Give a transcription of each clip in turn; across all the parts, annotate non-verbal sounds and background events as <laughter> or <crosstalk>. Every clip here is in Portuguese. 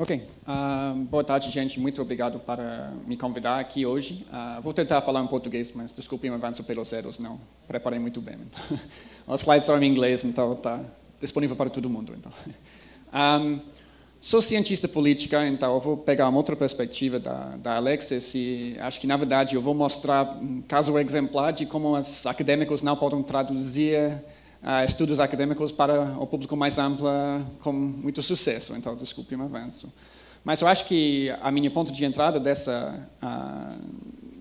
Ok. Uh, boa tarde, gente. Muito obrigado para me convidar aqui hoje. Uh, vou tentar falar em português, mas desculpe o avanço pelos erros, não preparei muito bem. Então. <laughs> Os slides são em inglês, então está disponível para todo mundo. Então. Um, sou cientista política, então eu vou pegar uma outra perspectiva da, da Alexis e acho que, na verdade, eu vou mostrar um caso exemplar de como os acadêmicos não podem traduzir estudos acadêmicos para o público mais amplo com muito sucesso. Então, desculpe o avanço. Mas eu acho que a minha ponto de entrada dessa, uh,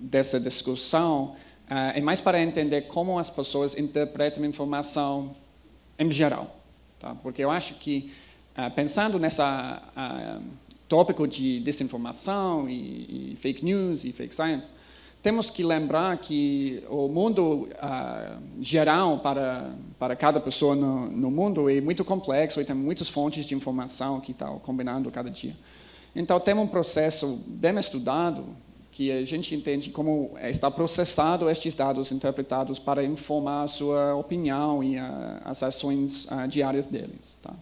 dessa discussão uh, é mais para entender como as pessoas interpretam informação em geral. Tá? Porque eu acho que, pensando nessa tópico de desinformação e, e fake news e fake science, temos que lembrar que o mundo uh, geral para, para cada pessoa no, no, mundo é muito complexo e tem muitas fontes de informação que estão combinando cada dia. Então, tem um processo bem estudado que a gente entende como está processado estes dados interpretados para informar a sua opinião e as ações uh, diárias deles. Tá?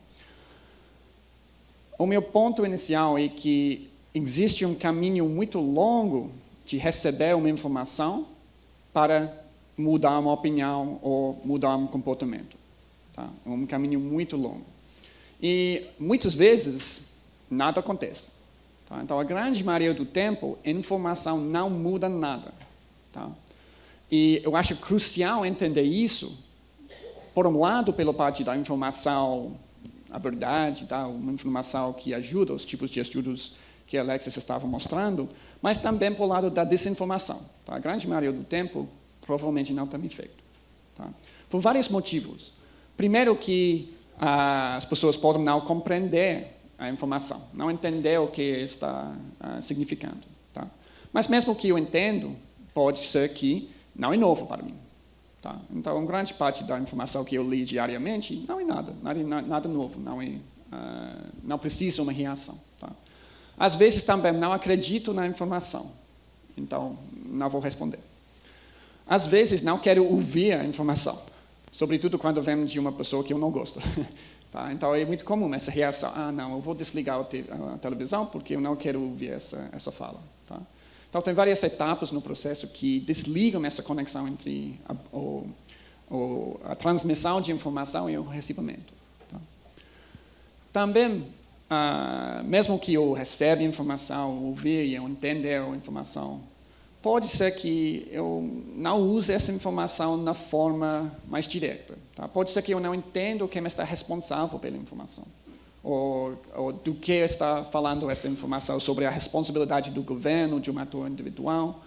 O meu ponto inicial é que existe um caminho muito longo de receber uma informação para mudar uma opinião ou mudar um comportamento. Tá? É um caminho muito longo. E muitas vezes nada acontece. Tá? Então, a grande maioria do tempo, a informação não muda nada. Tá? E eu acho crucial entender isso, por um lado, pela parte da informação, a verdade, tá? uma informação que ajuda os tipos de estudos que Alexis estava mostrando, mas também por lado da desinformação. Tá? A grande maioria do tempo, provavelmente não tem efeito. Tá? Por vários motivos. Primeiro que ah, as pessoas podem não compreender a informação, não entender o que está ah, significando. Tá? Mas mesmo que eu entendo, pode ser que não é novo para mim. Tá? Então, grande parte da informação que eu li diariamente não é nada, nada, nada novo, não, é, ah, não precisa uma reação. Tá? Às vezes também não acredito na informação, então não vou responder. Às vezes não quero ouvir a informação, sobretudo quando vem de uma pessoa que eu não gosto. <laughs> Tá? Então é muito comum essa reação, ah não, eu vou desligar a televisão porque eu não quero ouvir essa, essa fala. Tá? Então tem várias etapas no processo que desligam essa conexão entre a, o, o, a transmissão de informação e o recebimento. Tá? Também ah, mesmo que eu receba informação, ouvir e eu entender a informação, pode ser que eu não use essa informação na forma mais direta. Tá? Pode ser que eu não entenda quem está responsável pela informação. Ou, ou, do que está falando essa informação sobre a responsabilidade do governo, de um ator individual.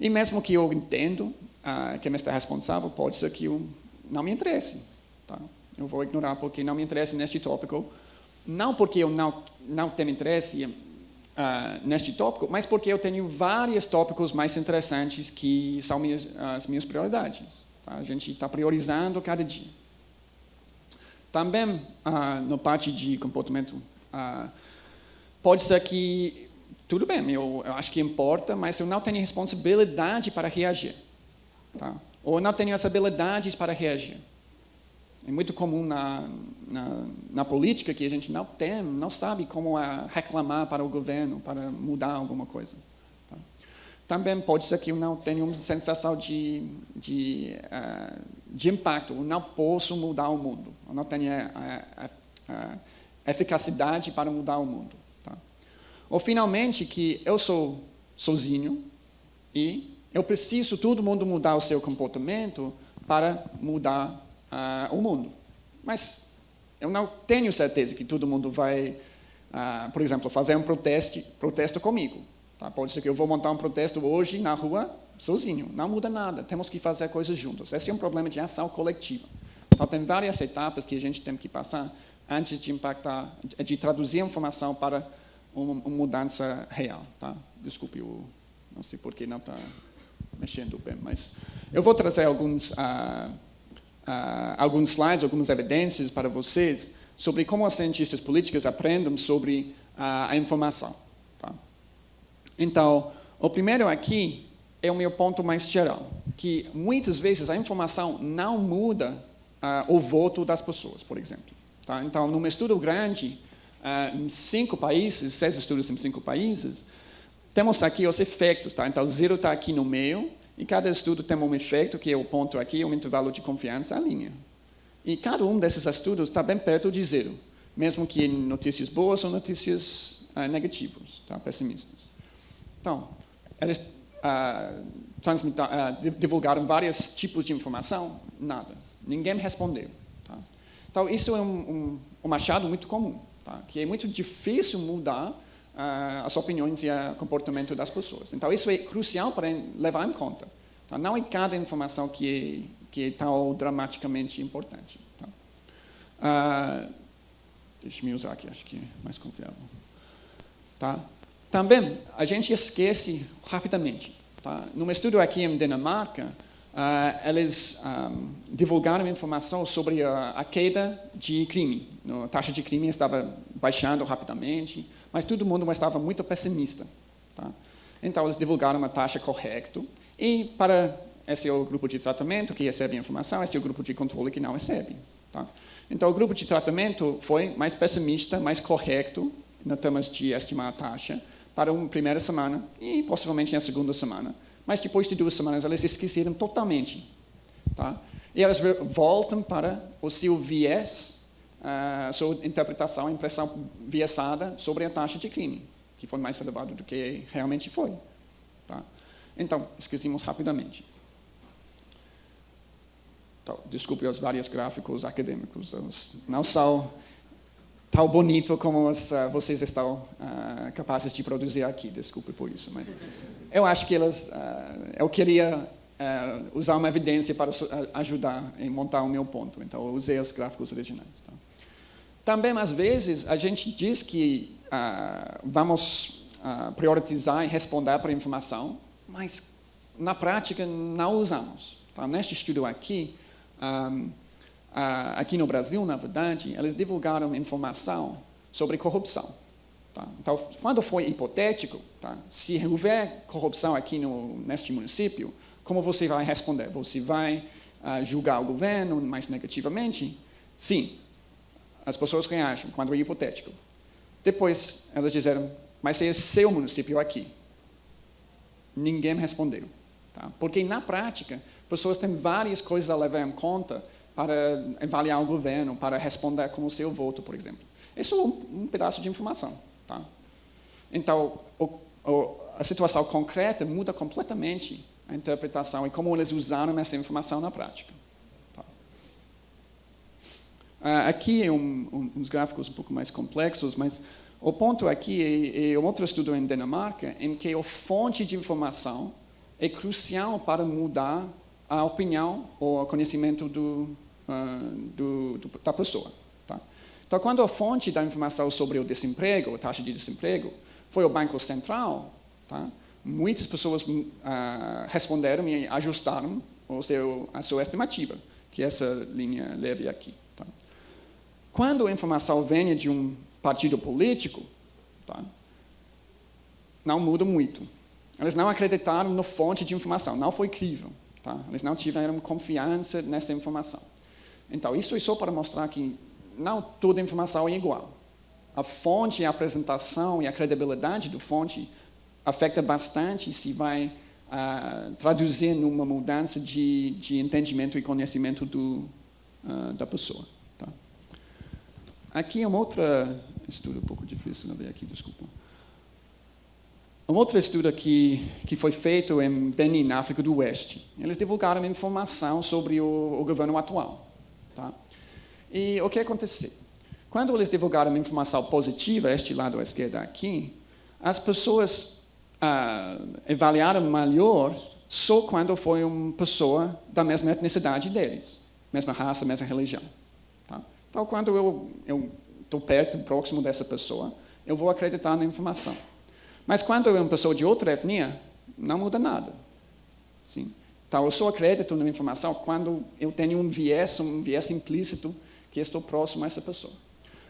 E mesmo que eu entendo ah, quem está responsável, pode ser que eu não me interesse. Tá? Eu vou ignorar porque não me interessa neste tópico, não porque eu não, não tenho interesse uh, neste tópico, mas porque eu tenho vários tópicos mais interessantes que são minhas, as minhas prioridades. Tá? A gente está priorizando cada dia. Também, uh, no parte de comportamento, uh, pode ser que, tudo bem, eu, eu, acho que importa, mas eu não tenho responsabilidade para reagir. Tá? Ou não tenho as habilidades para reagir. É muito comum na, na, na, política que a gente não tem, não sabe como reclamar para o governo, para mudar alguma coisa. Tá? Também pode ser que eu não tenha uma sensação de, de, uh, de impacto, eu não posso mudar o mundo, eu não tenho a, a, a eficacidade para mudar o mundo. Tá? Ou, finalmente, que eu sou sozinho e eu preciso todo mundo mudar o seu comportamento para mudar o mundo. Mas eu não tenho certeza que todo mundo vai, por exemplo, fazer um protesto, protesto comigo. Tá? Pode ser que eu vou montar um protesto hoje na rua sozinho. Não muda nada. Temos que fazer coisas juntos. Esse é um problema de ação coletiva. Então, tem várias etapas que a gente tem que passar antes de impactar, de traduzir a informação para uma, uma mudança real. Tá? Desculpe, eu não sei por que não está mexendo bem, mas eu vou trazer alguns... Uh, uh, alguns slides, algumas evidências para vocês sobre como os cientistas políticos aprendem sobre uh, a informação. Tá? Então, o primeiro aqui é o meu ponto mais geral, que muitas vezes a informação não muda uh, o voto das pessoas, por exemplo. Tá? Então, num estudo grande, uh, em cinco países, seis estudos em cinco países, temos aqui os efeitos. Tá? Então, zero está aqui no meio, e cada estudo tem um efeito, que é o ponto aqui, um intervalo de confiança, a linha. E cada um desses estudos está bem perto de zero, mesmo que notícias boas ou notícias uh, negativas, tá? pessimistas. Então, eles uh, uh, divulgaram vários tipos de informação, nada. Ninguém respondeu. Tá? Então, isso é um, um, um muito comum, tá? que é muito difícil mudar as opiniões e o comportamento das pessoas. Então, isso é crucial para levar em conta. Tá? Não é cada informação que é, que é tão dramaticamente importante. Tá? Uh, deixa eu usar aqui, acho que é mais confiável. Tá? Também, a gente esquece rapidamente. Tá? Num estudo aqui em Dinamarca, uh, eles um, divulgaram informação sobre a, a queda de crime. A taxa de crime estava baixando rapidamente, mas todo mundo estava muito pessimista. Tá? Então, eles divulgaram uma taxa correta, e para esse é o grupo de tratamento que recebe a informação, esse é o grupo de controle que não recebe. Tá? Então, o grupo de tratamento foi mais pessimista, mais correto, em termos de estimar a taxa, para uma primeira semana e possivelmente na segunda semana. Mas depois de duas semanas, eles esqueceram totalmente. Tá? E elas voltam para o seu viés uh, sua interpretação, impressão viesada sobre a taxa de crime, que foi mais elevada do que realmente foi. Tá? Então, esquecemos rapidamente. Então, desculpe os vários gráficos acadêmicos, não são tão bonitos como os, uh, vocês estão uh, capazes de produzir aqui, desculpe por isso, mas eu acho que elas, uh, eu queria usar uma evidência para ajudar em montar o meu ponto, então eu usei os gráficos originais. Tá? Também, às vezes, a gente diz que ah, vamos ah, priorizar e responder para a informação, mas na prática não usamos. Tá? Neste estudo aqui, ah, aqui no Brasil, na verdade, eles divulgaram informação sobre corrupção. Tá? Então, quando foi hipotético, tá? se houver corrupção aqui no, neste município, como você vai responder? Você vai uh, julgar o governo mais negativamente? Sim, as pessoas reagem quando é hipotético. Depois, elas disseram, mas é seu município aqui. Ninguém respondeu. Tá? Porque, na prática, pessoas têm várias coisas a levar em conta para avaliar o governo, para responder com o seu voto, por exemplo. Isso é um, um pedaço de informação. Tá? Então, o, o, a situação concreta muda completamente a interpretação e como eles usaram essa informação na prática. Uh, aqui é um, um, uns gráficos um pouco mais complexos, mas o ponto aqui é, é outro estudo em Dinamarca, em que a fonte de informação é crucial para mudar a opinião ou o conhecimento do, uh, do, do, da pessoa. Tá? Então, quando a fonte da informação sobre o desemprego, a taxa de desemprego, foi o Banco Central, tá? muitas pessoas uh, responderam e ajustaram a sua estimativa, que é essa linha leve aqui. Quando a informação vem de um partido político, tá, não muda muito. Eles não acreditaram na fonte de informação, não foi crível. Tá? Eles não tiveram confiança nessa informação. Então, isso é só para mostrar que não toda informação é igual. A fonte, a apresentação e a credibilidade da fonte afeta bastante se vai uh, traduzir numa mudança de, de entendimento e conhecimento do, uh, da pessoa. Aqui é um outro estudo um pouco difícil de ver aqui, desculpa. Um outro estudo que, que foi feito em Benin, na África do Oeste. Eles divulgaram informação sobre o, o governo atual. Tá? E o que aconteceu? Quando eles divulgaram informação positiva, este lado à esquerda aqui, as pessoas ah, avaliaram melhor só quando foi uma pessoa da mesma etnicidade deles, mesma raça, mesma religião. Então, quando eu estou perto, próximo dessa pessoa, eu vou acreditar na informação. Mas quando é uma pessoa de outra etnia, não muda nada. Sim. Então, eu só acredito na informação quando eu tenho um viés, um viés implícito que estou próximo a essa pessoa.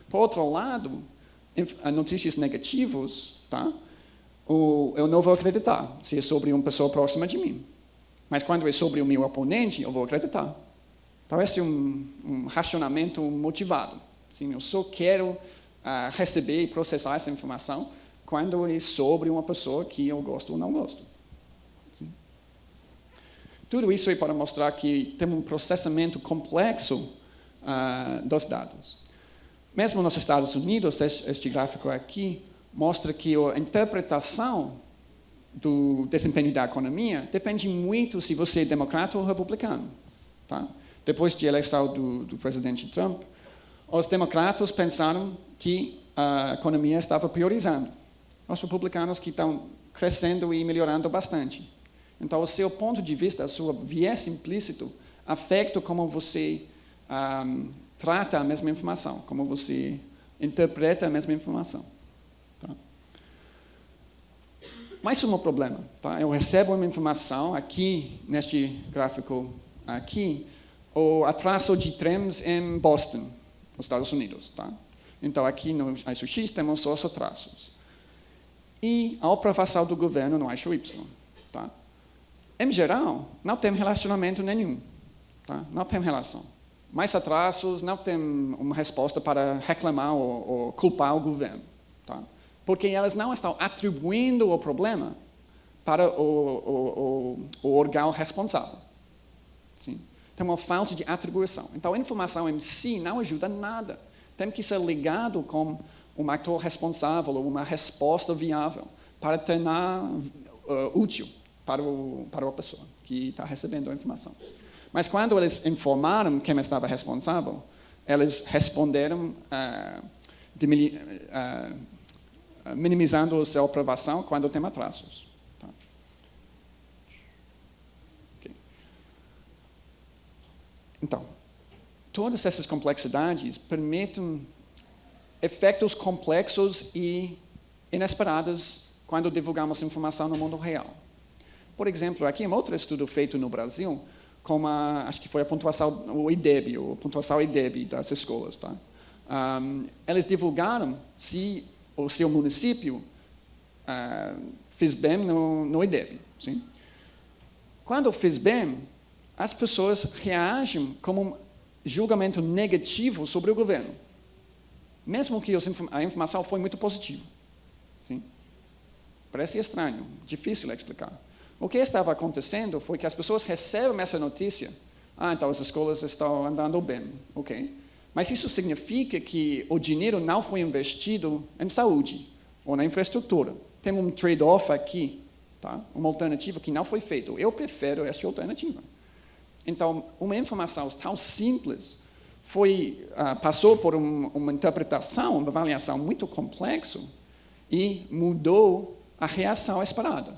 Por outro lado, notícias negativas, tá? eu não vou acreditar se é sobre uma pessoa próxima de mim. Mas quando é sobre o meu oponente, eu vou acreditar. É um, um racionamento motivado. Assim, eu só quero uh, receber e processar essa informação quando é sobre uma pessoa que eu gosto ou não gosto. Tudo isso é para mostrar que tem um processamento complexo uh, dos dados. Mesmo nos Estados Unidos, este gráfico aqui mostra que a interpretação do desempenho da economia depende muito se você é democrata ou republicano. Tá? Depois da eleição do, do presidente Trump, os democratas pensaram que a economia estava priorizando. Os republicanos que estão crescendo e melhorando bastante. Então, o seu ponto de vista, o seu viés implícito, afeta como você um, trata a mesma informação, como você interpreta a mesma informação. Tá? Mais um problema. Tá? Eu recebo uma informação aqui, neste gráfico aqui, o atraso de trens em Boston, nos Estados Unidos. Tá? Então, aqui no eixo X temos os atrasos. E a aprovação do governo no eixo Y. Tá? Em geral, não tem relacionamento nenhum. Tá? Não tem relação. Mais atrasos, não tem uma resposta para reclamar ou, ou culpar o governo. Tá? Porque elas não estão atribuindo o problema para o, o, o, o órgão responsável. Sim? Tem uma falta de atribuição. Então, a informação em si não ajuda nada. Tem que ser ligado com um ator responsável uma resposta viável para tornar uh, útil para, o, para a pessoa que está recebendo a informação. Mas quando eles informaram quem estava responsável, eles responderam uh, uh, minimizando a sua aprovação quando tem atrasos. Então, todas essas complexidades permitem efeitos complexos e inesperados quando divulgamos informação no mundo real. Por exemplo, aqui um outro estudo feito no Brasil, com a, acho que foi a pontuação, o IDEB, a pontuação IDEB das escolas. Tá? Um, eles divulgaram se o seu município uh, fez bem no, no IDEB. Sim? Quando fez bem, as pessoas reagem como um julgamento negativo sobre o governo, mesmo que a informação foi muito positiva. Sim? Parece estranho, difícil explicar. O que estava acontecendo foi que as pessoas recebem essa notícia, ah, então as escolas estão andando bem, ok? Mas isso significa que o dinheiro não foi investido em saúde ou na infraestrutura. Tem um trade-off aqui, tá? uma alternativa que não foi feita. Eu prefiro essa alternativa. Então, uma informação tão simples foi, uh, passou por um, uma interpretação, uma avaliação muito complexa e mudou a reação esperada.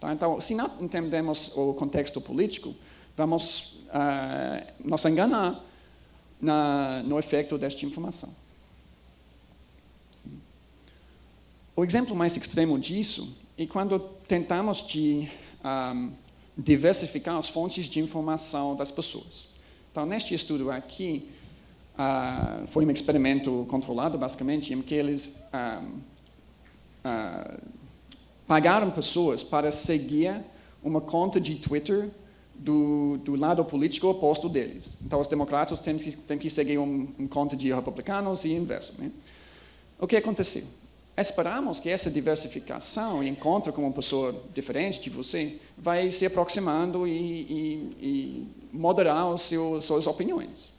Tá? Então, se não entendemos o contexto político, vamos uh, nos enganar na, no efeito desta informação. O exemplo mais extremo disso é quando tentamos de um, ah, diversificar as fontes de informação das pessoas. Então, neste estudo aqui, uh, foi um experimento controlado, basicamente, em que eles uh, uh, pagaram pessoas para seguir uma conta de Twitter do, do lado político oposto deles. Então, os democratas têm que, têm que seguir uma um conta de republicanos e inverso. Né? O que aconteceu? Esperamos que essa diversificação e encontro com uma pessoa diferente de você vai se aproximando e, e, e moderar os seus, suas opiniões.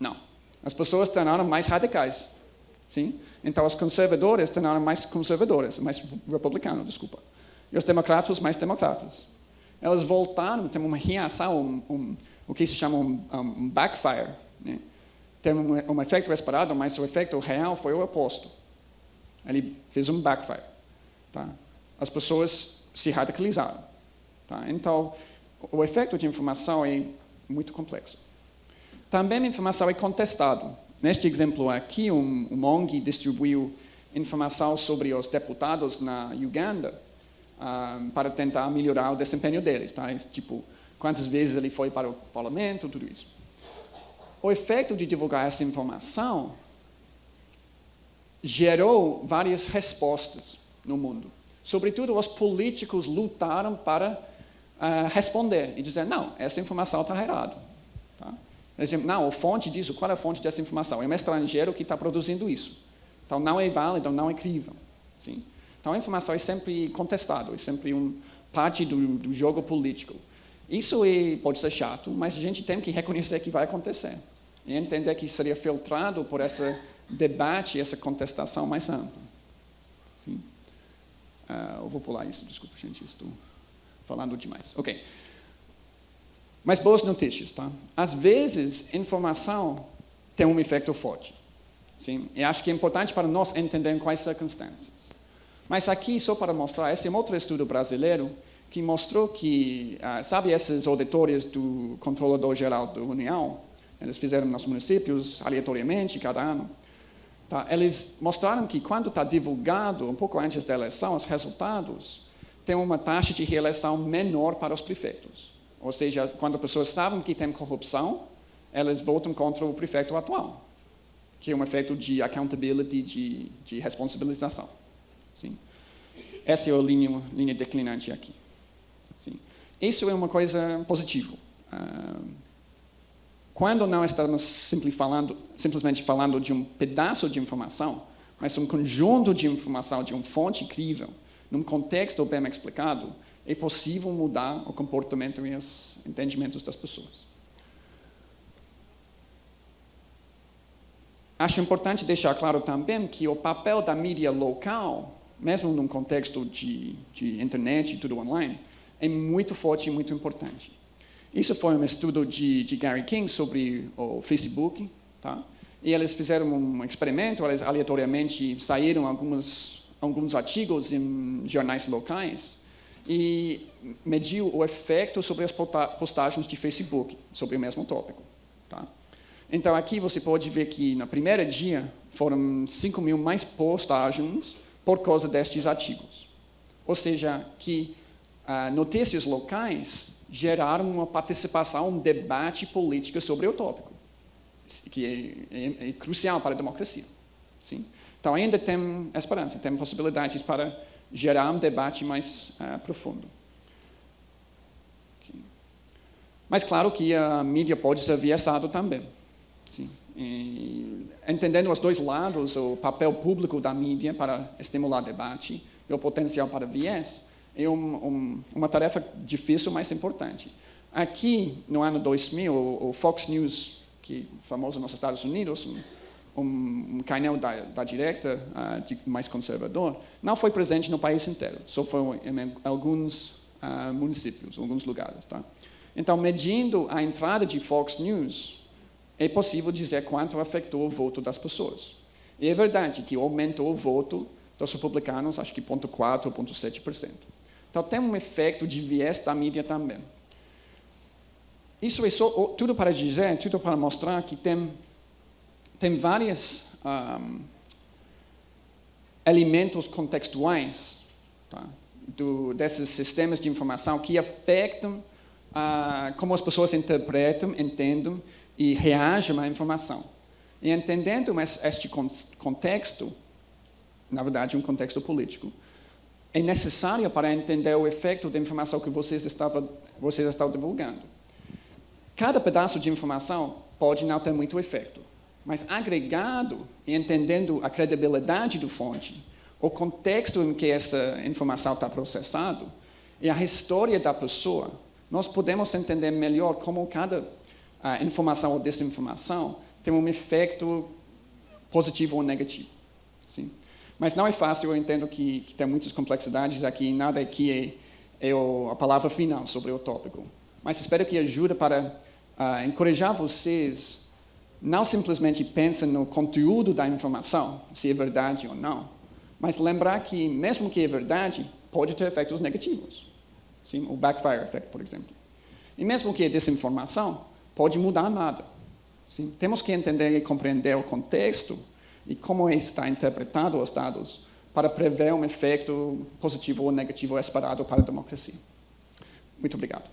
Não. As pessoas tornaram mais radicais. Sim? Então, os conservadores tornaram mais conservadores, mais republicanos, desculpa. E os democratas, mais democratas. Elas voltaram, tem uma reação, um, um, o que se chama um, um backfire. Né? Tem um, um efeito esperado, mas o efeito real foi o oposto. Ele fez um backfire. Tá? As pessoas se radicalizaram. Tá? Então, o efeito de informação é muito complexo. Também a informação é contestada. Neste exemplo aqui, um, um ONG distribuiu informação sobre os deputados na Uganda uh, para tentar melhorar o desempenho deles. Tá? Tipo, quantas vezes ele foi para o parlamento, tudo isso. O efeito de divulgar essa informação gerou várias respostas no mundo. Sobretudo, os políticos lutaram para uh, responder e dizer, não, essa informação está errada. Tá? Diziam, não, a fonte disso, qual é a fonte dessa informação? É um estrangeiro que está produzindo isso. Então, não é válido, não é crível. Sim? Então, a informação é sempre contestada, é sempre um, parte do, do jogo político. Isso é, pode ser chato, mas a gente tem que reconhecer que vai acontecer. E entender que seria filtrado por esse debate, essa contestação mais ampla. Sim? Uh, eu vou pular isso, desculpa, gente, estou falando demais. Ok. Mas boas notícias, tá? Às vezes, informação tem um efeito forte. Sim? E acho que é importante para nós entender quais circunstâncias. Mas aqui, só para mostrar, esse é um outro estudo brasileiro que mostrou que, uh, sabe esses auditores do Controlador Geral da União? Eles fizeram nos municípios aleatoriamente, cada ano. Tá? Eles mostraram que quando está divulgado, um pouco antes da eleição, os resultados, tem uma taxa de reeleição menor para os prefeitos. Ou seja, quando pessoas sabem que tem corrupção, elas votam contra o prefeito atual, que é um efeito de accountability, de, de responsabilização. Sim? Essa é a linha, linha declinante aqui. Sim. Isso é uma coisa positiva. Ah, quando não estamos falando, simplesmente falando de um pedaço de informação, mas um conjunto de informação de uma fonte incrível, num contexto bem explicado, é possível mudar o comportamento e os entendimentos das pessoas. Acho importante deixar claro também que o papel da mídia local, mesmo num contexto de, de internet e tudo online, é muito forte e muito importante. Isso foi um estudo de, de Gary King sobre o Facebook, tá? E eles fizeram um experimento, eles aleatoriamente saíram alguns, alguns artigos em jornais locais e mediu o efeito sobre as postagens de Facebook sobre o mesmo tópico. Tá? Então aqui você pode ver que no primeiro dia foram 5 mil mais postagens por causa destes artigos. Ou seja, que ah, notícias locais geraram uma participação, um debate político sobre o tópico, que é, é, é crucial para a democracia. Sim? Então ainda tem esperança, tem possibilidades para gerar um debate mais uh, profundo. Mas claro que a mídia pode ser viesado também. Sim. E, entendendo os dois lados, o papel público da mídia para estimular debate e o potencial para viés, é um, um, uma tarefa difícil, mas importante. Aqui, no ano 2000, o, o Fox News, que é famoso nos Estados Unidos, um, um canal da, da direita, uh, de, mais conservador, não foi presente no país inteiro, só foi em alguns uh, municípios, alguns lugares. Tá? Então, medindo a entrada de Fox News, é possível dizer quanto afetou o voto das pessoas. E é verdade que aumentou o voto dos republicanos, acho que 0,4% ou 0,7%. Então, tem um efeito de viés da mídia também. Isso é só, tudo para dizer, tudo para mostrar que tem tem vários um, elementos contextuais tá, do, desses sistemas de informação que afetam uh, como as pessoas interpretam, entendem e reagem à informação. E entendendo este contexto, na verdade, um contexto político, é necessário para entender o efeito da informação que vocês estavam, vocês estão divulgando. Cada pedaço de informação pode não ter muito efeito. Mas agregado e entendendo a credibilidade do fonte, o contexto em que essa informação está processada e a história da pessoa, nós podemos entender melhor como cada uh, informação ou desinformação tem um efeito positivo ou negativo. Sim? Mas não é fácil, eu entendo que, que tem muitas complexidades aqui, nada aqui é, é a palavra final sobre o tópico. Mas espero que ajude para uh, encorajar vocês não simplesmente pensa no conteúdo da informação, se é verdade ou não, mas lembrar que, mesmo que é verdade, pode ter efeitos negativos. Sim? O backfire effect, por exemplo. E mesmo que é desinformação, pode mudar nada. Sim? Temos que entender e compreender o contexto e como está interpretado os dados para prever um efeito positivo ou negativo esperado para a democracia. Muito obrigado.